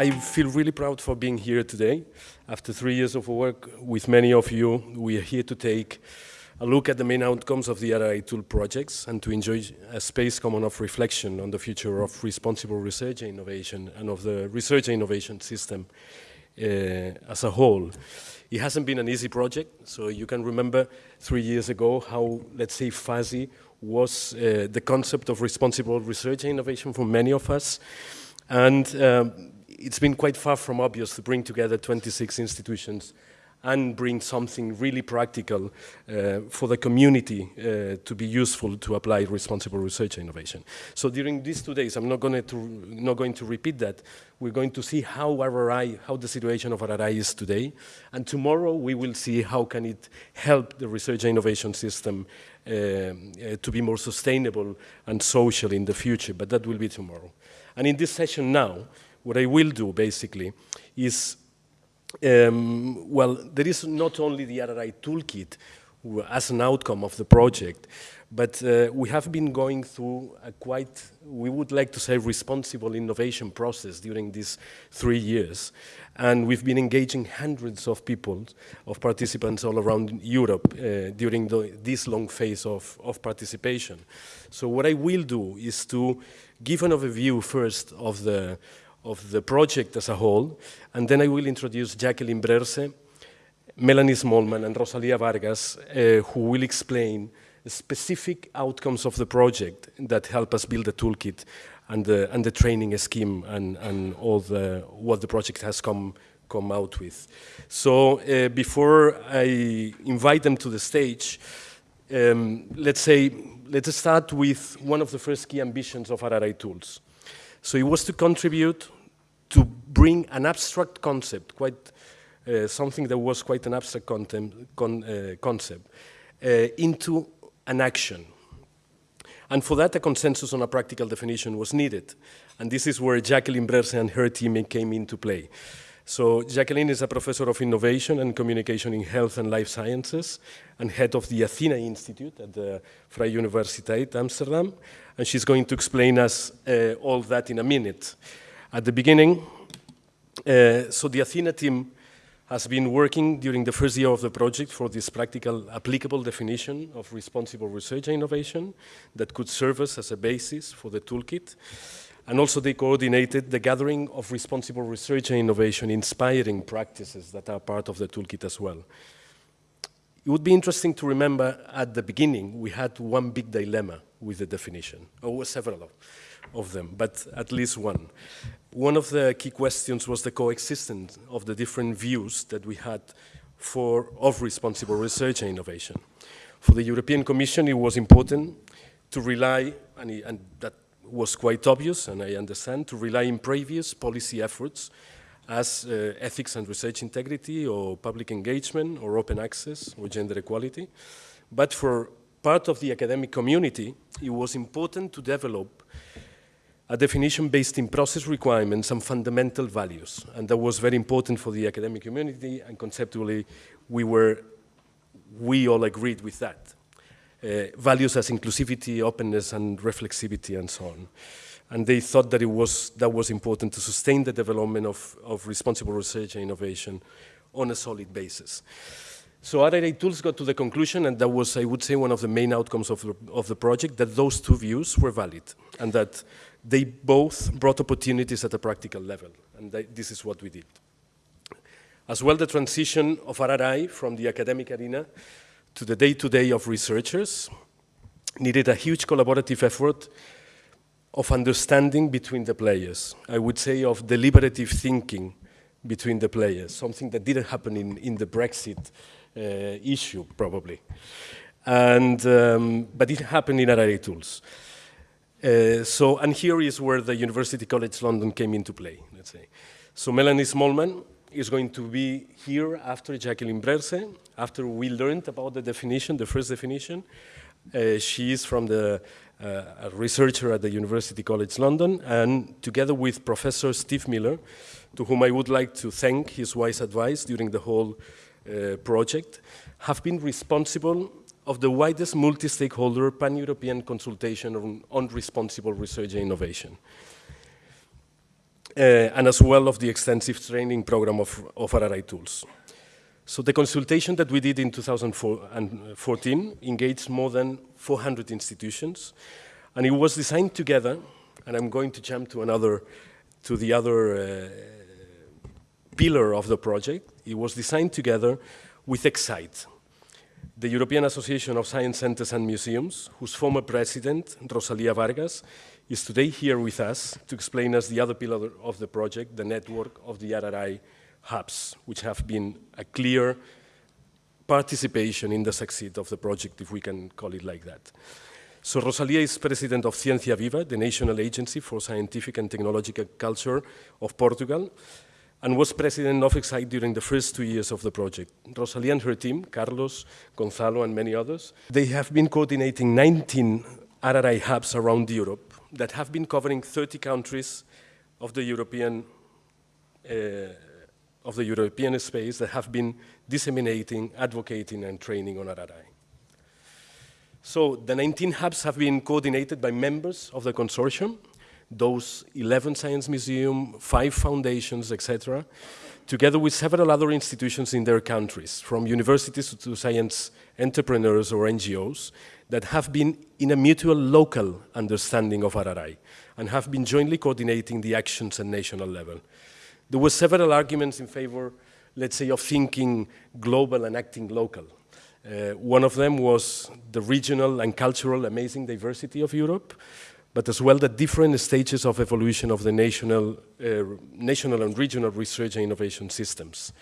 I feel really proud for being here today. After three years of work with many of you, we are here to take a look at the main outcomes of the RRI tool projects and to enjoy a space common of reflection on the future of responsible research and innovation and of the research and innovation system uh, as a whole. It hasn't been an easy project, so you can remember three years ago how, let's say, fuzzy was uh, the concept of responsible research and innovation for many of us. And um, it's been quite far from obvious to bring together 26 institutions and bring something really practical uh, for the community uh, to be useful to apply responsible research innovation. So during these two days, I'm not going to, not going to repeat that. We're going to see how RRI, how the situation of RRI is today, and tomorrow we will see how can it help the research innovation system uh, uh to be more sustainable and social in the future, but that will be tomorrow. And in this session now, what I will do basically is um, well, there is not only the RRI toolkit as an outcome of the project, but uh, we have been going through a quite, we would like to say, responsible innovation process during these three years. And we've been engaging hundreds of people, of participants all around Europe uh, during the, this long phase of, of participation. So what I will do is to give an overview first of the, of the project as a whole, and then I will introduce Jacqueline Broerse, Melanie Smallman, and Rosalia Vargas, uh, who will explain specific outcomes of the project that help us build a toolkit and the, and the training scheme and, and all the, what the project has come, come out with. So uh, before I invite them to the stage, um, let's say, let's start with one of the first key ambitions of RRI tools. So it was to contribute to bring an abstract concept, quite uh, something that was quite an abstract con, uh, concept, uh, into an action. And for that, a consensus on a practical definition was needed. And this is where Jacqueline Broerse and her team came into play. So Jacqueline is a professor of innovation and communication in health and life sciences and head of the Athena Institute at the Vrije Universiteit Amsterdam and she's going to explain us uh, all that in a minute. At the beginning, uh, so the Athena team has been working during the first year of the project for this practical applicable definition of responsible research and innovation that could serve us as a basis for the toolkit. And also they coordinated the gathering of responsible research and innovation inspiring practices that are part of the toolkit as well. It would be interesting to remember at the beginning we had one big dilemma with the definition, or several of, of them, but at least one. One of the key questions was the coexistence of the different views that we had for, of responsible research and innovation. For the European Commission, it was important to rely, and, and that was quite obvious, and I understand, to rely on previous policy efforts as uh, ethics and research integrity or public engagement or open access or gender equality. But for part of the academic community, it was important to develop a definition based in process requirements and fundamental values. And that was very important for the academic community, and conceptually, we were, we all agreed with that. Uh, values as inclusivity, openness, and reflexivity, and so on. And they thought that it was, that was important to sustain the development of, of responsible research and innovation on a solid basis. So RRI Tools got to the conclusion, and that was, I would say, one of the main outcomes of the, of the project, that those two views were valid, and that they both brought opportunities at a practical level, and this is what we did. As well, the transition of RRI from the academic arena to the day-to-day -day of researchers needed a huge collaborative effort of understanding between the players. I would say of deliberative thinking between the players, something that didn't happen in, in the Brexit uh, issue, probably. And, um, but it happened in RRI tools. Uh, so, and here is where the University College London came into play, let's say. So Melanie Smallman is going to be here after Jacqueline Broerse, after we learned about the definition, the first definition. Uh, she is from the uh, researcher at the University College London, and together with Professor Steve Miller, to whom I would like to thank his wise advice during the whole uh, project have been responsible of the widest multi-stakeholder pan-European consultation on, on, responsible research and innovation. uh, and as well of the extensive training program of, of RRI tools. So the consultation that we did in 2014 engaged more than 400 institutions, and it was designed together, and I'm going to jump to another, to the other uh, pillar of the project. It was designed together with Ecsite, the European Association of Science Centers and Museums, whose former president, Rosalia Vargas, is today here with us to explain us the other pillar of the project, the network of the RRI hubs, which have been a clear participation in the success of the project, if we can call it like that. So Rosalia is president of Ciencia Viva, the national agency for scientific and technological culture of Portugal, and was president of Ecsite during the first two years of the project. Rosalia and her team, Carlos, Gonzalo, and many others, they have been coordinating 19 RRI hubs around Europe that have been covering 30 countries of the European uh, of the European space that have been disseminating, advocating, and training on RRI. So the 19 hubs have been coordinated by members of the consortium, those 11 science museums, five foundations, etc., together with several other institutions in their countries, from universities to science entrepreneurs or NGOs, that have been in a mutual local understanding of RRI and have been jointly coordinating the actions at national level. There were several arguments in favor, let's say, of thinking global and acting local. Uh, one of them was the regional and cultural amazing diversity of Europe, but as well the different stages of evolution of the national, uh, national and regional research and innovation systems.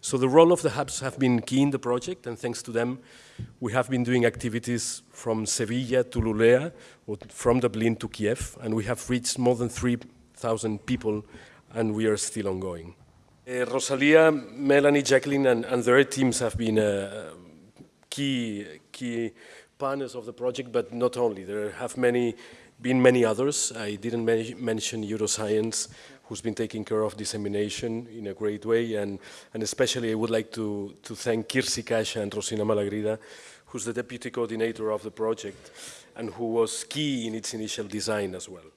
So the role of the hubs have been key in the project, and thanks to them, we have been doing activities from Sevilla to Lulea, or from Dublin to Kiev, and we have reached more than 3,000 people and we are still ongoing. Uh, Rosalia, Melanie, Jacqueline, and, and, their teams have been uh, key, key partners of the project, but not only. There have many, been many others. I didn't mention Euroscience, who's been taking care of dissemination in a great way, and, and especially I would like to, to thank Kirsi and Rosina Malagrida, who's the deputy coordinator of the project, and who was key in its initial design as well.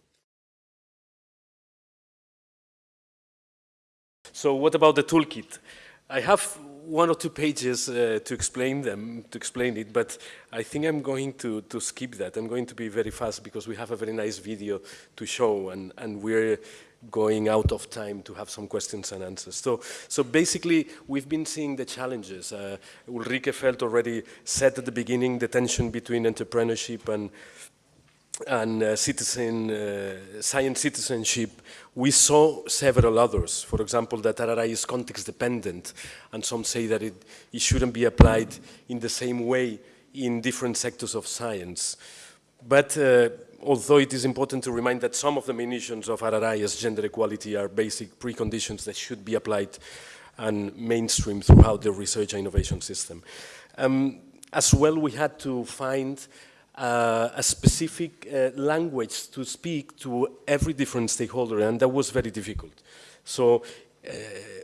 So what about the toolkit? I have one or two pages uh, to explain them, to explain it, but I think I'm going to, to skip that. I'm going to be very fast because we have a very nice video to show and, and we're going out of time to have some questions and answers. So, so basically, we've been seeing the challenges. Uh, Ulrike Felt already said at the beginning the tension between entrepreneurship and and uh, citizen, uh, science citizenship, we saw several others. For example, that RRI is context dependent, and some say that it, it shouldn't be applied in the same way in different sectors of science. But uh, although it is important to remind that some of the munitions of RRI as gender equality are basic preconditions that should be applied and mainstream throughout the research and innovation system. Um, as well, we had to find uh, a specific uh, language to speak to every different stakeholder, and that was very difficult. So uh,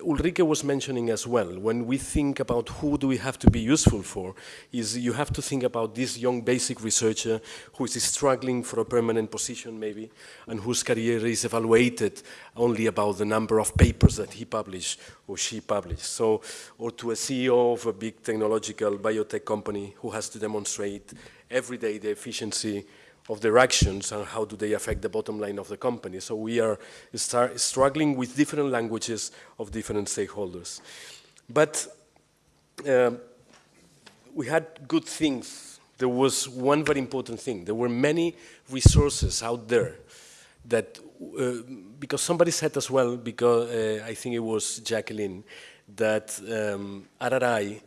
Ulrike was mentioning as well, when we think about who do we have to be useful for, is you have to think about this young basic researcher who is struggling for a permanent position maybe, and whose career is evaluated only about the number of papers that he published or she published. So, or to a CEO of a big technological biotech company who has to demonstrate every day the efficiency of their actions and how do they affect the bottom line of the company. So we are struggling with different languages of different stakeholders. But uh, we had good things. There was one very important thing. There were many resources out there that, uh, because somebody said as well, because uh, I think it was Jacqueline, that um, RRI,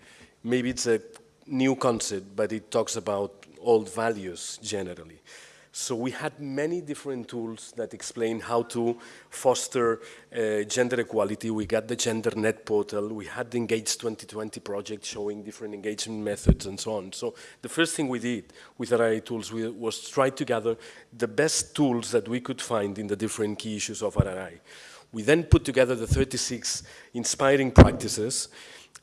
maybe it's a new concept, but it talks about old values generally. So we had many different tools that explain how to foster uh, gender equality. We got the Gender Net portal. We had the Engage 2020 project showing different engagement methods and so on. So the first thing we did with our tools was try to gather the best tools that we could find in the different key issues of RRI. We then put together the 36 inspiring practices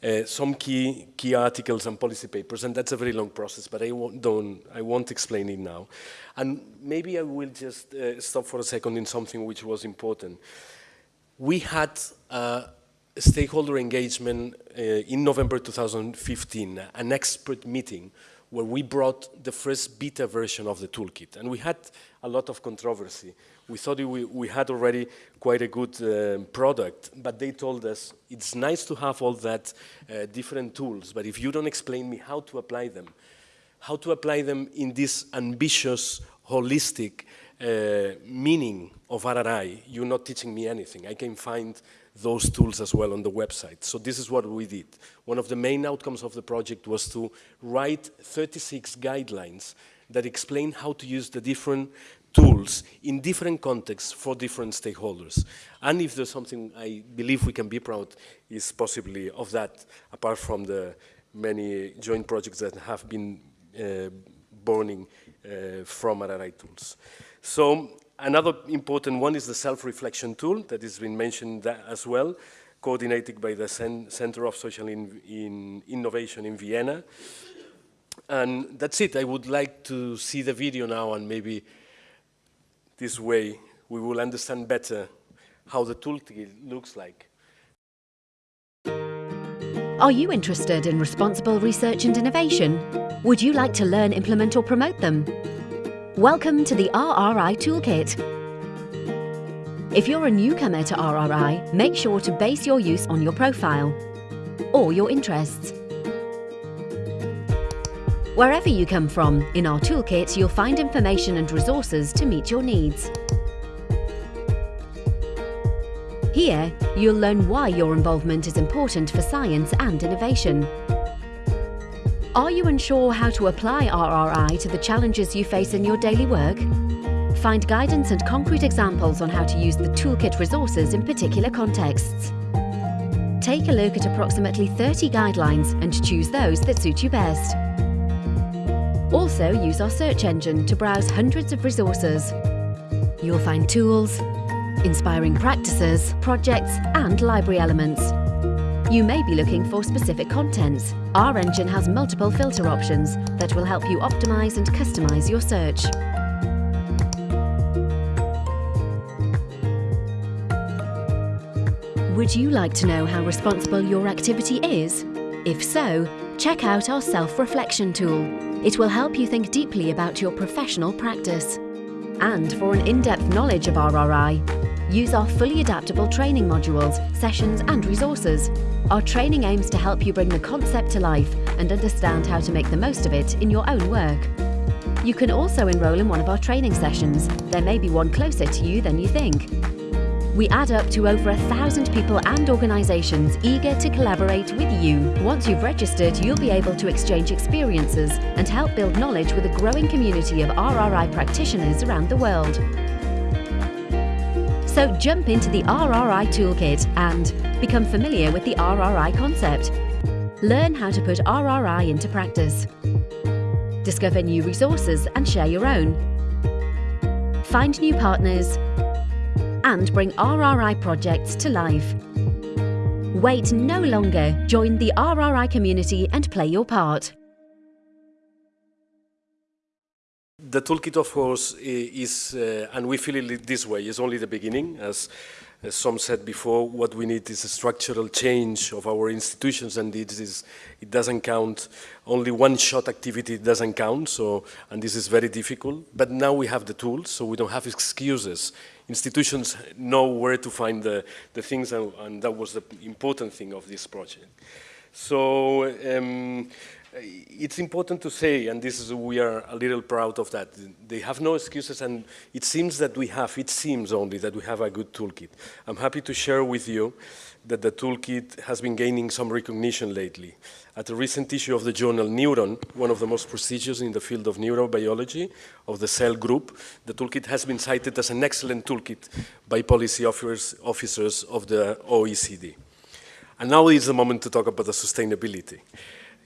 uh, some key, key articles and policy papers, and that's a very long process, but I won't, don't, I won't explain it now. And maybe I will just uh, stop for a second in something which was important. We had uh, stakeholder engagement uh, in November 2015, an expert meeting where we brought the first beta version of the toolkit. And we had a lot of controversy. We thought we, we had already quite a good uh, product, but they told us it's nice to have all that uh, different tools, but if you don't explain me how to apply them, how to apply them in this ambitious, holistic uh, meaning of RRI, you're not teaching me anything. I can find those tools as well on the website. So this is what we did. One of the main outcomes of the project was to write 36 guidelines that explain how to use the different tools in different contexts for different stakeholders. And if there's something I believe we can be proud is possibly of that, apart from the many joint projects that have been uh, burning uh, from RRI tools. So Another important one is the self-reflection tool that has been mentioned as well, coordinated by the Center of Social in in Innovation in Vienna. And that's it. I would like to see the video now and maybe this way we will understand better how the toolkit looks like. Are you interested in responsible research and innovation? Would you like to learn, implement or promote them? Welcome to the RRI Toolkit. If you're a newcomer to RRI, make sure to base your use on your profile or your interests. Wherever you come from, in our toolkit you'll find information and resources to meet your needs. Here, you'll learn why your involvement is important for science and innovation. Are you unsure how to apply RRI to the challenges you face in your daily work? Find guidance and concrete examples on how to use the toolkit resources in particular contexts. Take a look at approximately 30 guidelines and choose those that suit you best. Also use our search engine to browse hundreds of resources. You'll find tools, inspiring practices, projects and library elements. You may be looking for specific contents. Our engine has multiple filter options that will help you optimize and customize your search. Would you like to know how responsible your activity is? If so, check out our self-reflection tool. It will help you think deeply about your professional practice. And for an in-depth knowledge of RRI, use our fully adaptable training modules, sessions and resources. Our training aims to help you bring the concept to life and understand how to make the most of it in your own work. You can also enrol in one of our training sessions. There may be one closer to you than you think. We add up to over a thousand people and organisations eager to collaborate with you. Once you've registered, you'll be able to exchange experiences and help build knowledge with a growing community of RRI practitioners around the world. So jump into the RRI Toolkit and become familiar with the RRI concept. Learn how to put RRI into practice. Discover new resources and share your own. Find new partners and bring RRI projects to life. Wait no longer, join the RRI community and play your part. The toolkit, of course, is, uh, and we feel it this way, is only the beginning. As, as some said before, what we need is a structural change of our institutions, and it, is, it doesn't count, only one-shot activity doesn't count, so, and this is very difficult. But now we have the tools, so we don't have excuses. Institutions know where to find the, the things, and, and that was the important thing of this project. So, um, Uh, it's important to say, and this is, we are a little proud of that, they have no excuses and it seems that we have, it seems only that we have a good toolkit. I'm happy to share with you that the toolkit has been gaining some recognition lately. At a recent issue of the journal Neuron, one of the most prestigious in the field of neurobiology of the Cell Group, the toolkit has been cited as an excellent toolkit by policy officers of the OECD. And now is the moment to talk about the sustainability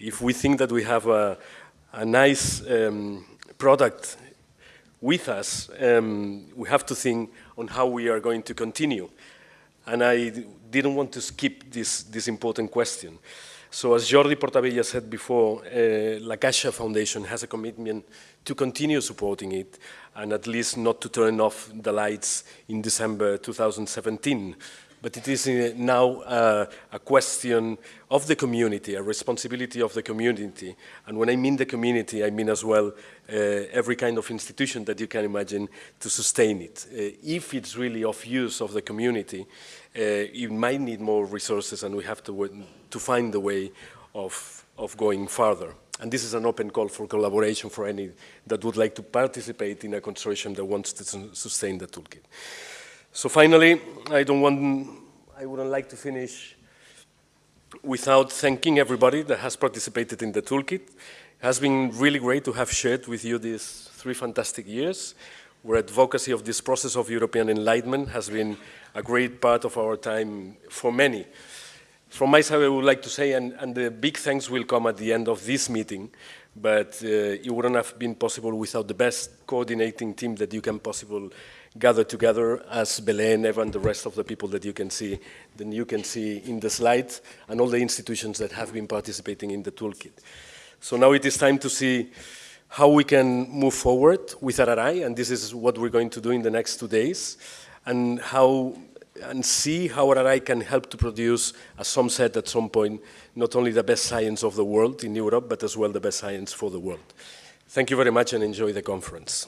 if we think that we have a, a nice um, product with us, um, we have to think on how we are going to continue. and I didn't want to skip this, this important question. So as Jordi Portabella said before, uh, La Caixa Foundation has a commitment to continue supporting it and at least not to turn off the lights in December 2017 but it is uh, now uh, a question of the community, a responsibility of the community. And when I mean the community, I mean as well uh, every kind of institution that you can imagine to sustain it. Uh, if it's really of use of the community, uh, it might need more resources and we have to, to find a way of, of going further. And this is an open call for collaboration for any that would like to participate in a consortium that wants to sustain the toolkit. So finally, I don't want, I wouldn't like to finish without thanking everybody that has participated in the toolkit. It has been really great to have shared with you these three fantastic years, where advocacy of this process of European enlightenment has been a great part of our time for many. From my side, I would like to say, and, and the big thanks will come at the end of this meeting, but uh, it wouldn't have been possible without the best coordinating team that you can possible gather together as Belen, and the rest of the people that you can see, then you can see in the slides, and all the institutions that have been participating in the toolkit. So now it is time to see how we can move forward with RRI, and this is what we're going to do in the next two days, and how and see how RRI can help to produce, as some said at some point, not only the best science of the world in Europe, but as well the best science for the world. Thank you very much and enjoy the conference.